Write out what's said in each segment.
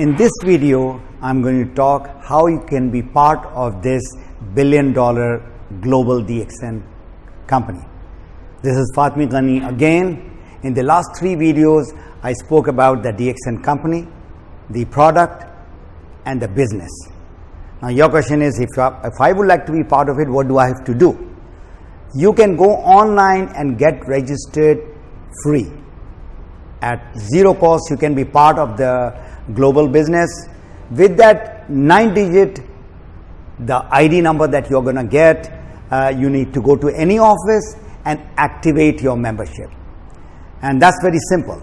In this video, I'm going to talk how you can be part of this billion dollar global DXN company. This is Fatmi Ghani again. In the last three videos, I spoke about the DXN company, the product, and the business. Now, your question is if, I, if I would like to be part of it, what do I have to do? You can go online and get registered free. At zero cost, you can be part of the global business. With that nine digit, the ID number that you're going to get, uh, you need to go to any office and activate your membership. And that's very simple.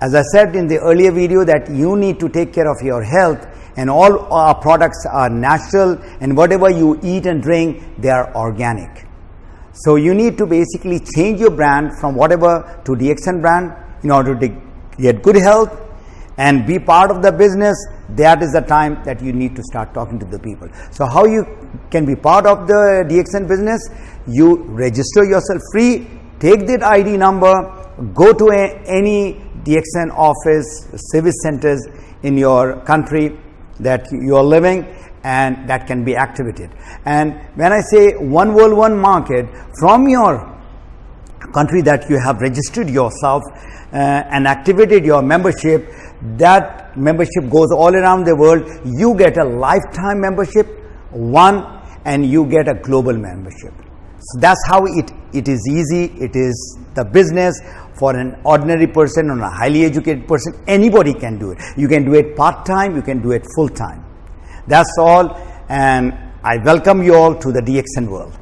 As I said in the earlier video that you need to take care of your health and all our products are natural and whatever you eat and drink, they are organic. So you need to basically change your brand from whatever to DXN brand in order to get good health and be part of the business. That is the time that you need to start talking to the people. So how you can be part of the DXN business? You register yourself free, take that ID number, go to a, any DXN office, service centers in your country that you are living and that can be activated. And when I say one world, one market, from your country that you have registered yourself uh, and activated your membership, that membership goes all around the world. You get a lifetime membership, one, and you get a global membership. So that's how it, it is easy. It is the business for an ordinary person or a highly educated person. Anybody can do it. You can do it part time, you can do it full time. That's all, and I welcome you all to the DXN world.